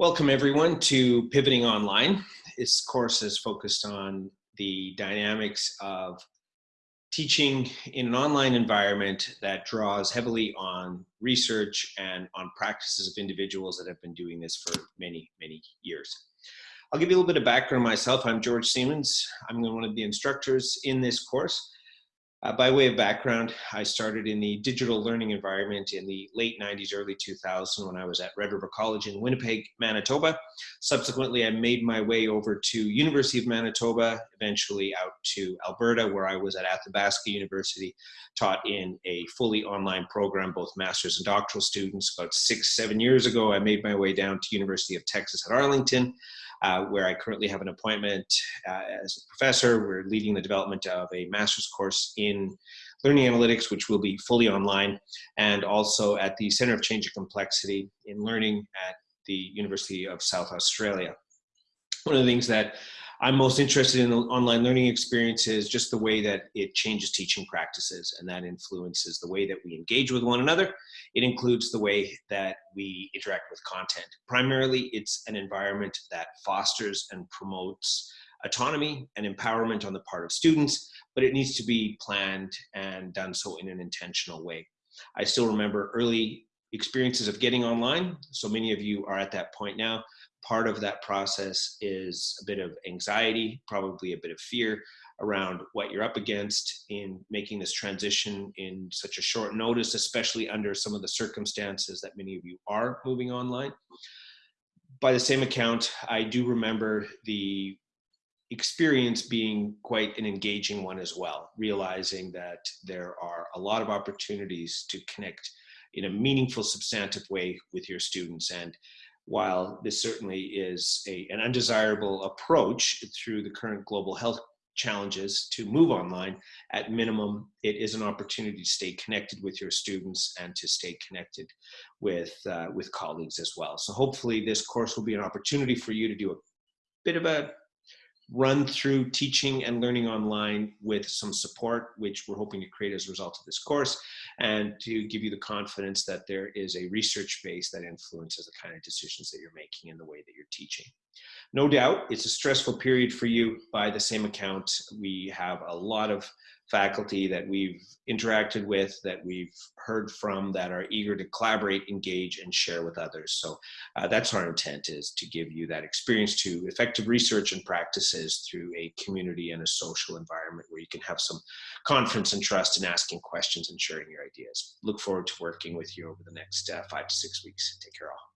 Welcome everyone to Pivoting Online. This course is focused on the dynamics of teaching in an online environment that draws heavily on research and on practices of individuals that have been doing this for many, many years. I'll give you a little bit of background myself. I'm George Siemens. I'm one of the instructors in this course. Uh, by way of background, I started in the digital learning environment in the late 90s, early 2000s when I was at Red River College in Winnipeg, Manitoba. Subsequently, I made my way over to University of Manitoba, eventually out to Alberta, where I was at Athabasca University, taught in a fully online program, both master's and doctoral students. About six, seven years ago, I made my way down to University of Texas at Arlington, uh, where I currently have an appointment uh, as a professor. We're leading the development of a master's course in learning analytics, which will be fully online, and also at the Center of Change and Complexity in Learning at the University of South Australia. One of the things that I'm most interested in the online learning experiences, just the way that it changes teaching practices and that influences the way that we engage with one another. It includes the way that we interact with content. Primarily, it's an environment that fosters and promotes autonomy and empowerment on the part of students, but it needs to be planned and done so in an intentional way. I still remember early experiences of getting online. So many of you are at that point now part of that process is a bit of anxiety, probably a bit of fear around what you're up against in making this transition in such a short notice, especially under some of the circumstances that many of you are moving online. By the same account, I do remember the experience being quite an engaging one as well, realizing that there are a lot of opportunities to connect in a meaningful, substantive way with your students. And while this certainly is a, an undesirable approach through the current global health challenges to move online, at minimum, it is an opportunity to stay connected with your students and to stay connected with, uh, with colleagues as well. So hopefully this course will be an opportunity for you to do a bit of a run through teaching and learning online with some support, which we're hoping to create as a result of this course, and to give you the confidence that there is a research base that influences the kind of decisions that you're making in the way that you're teaching. No doubt, it's a stressful period for you. By the same account, we have a lot of faculty that we've interacted with, that we've heard from, that are eager to collaborate, engage, and share with others. So uh, that's our intent is to give you that experience to effective research and practices through a community and a social environment where you can have some confidence and trust in asking questions and sharing your ideas. Look forward to working with you over the next uh, five to six weeks. Take care all.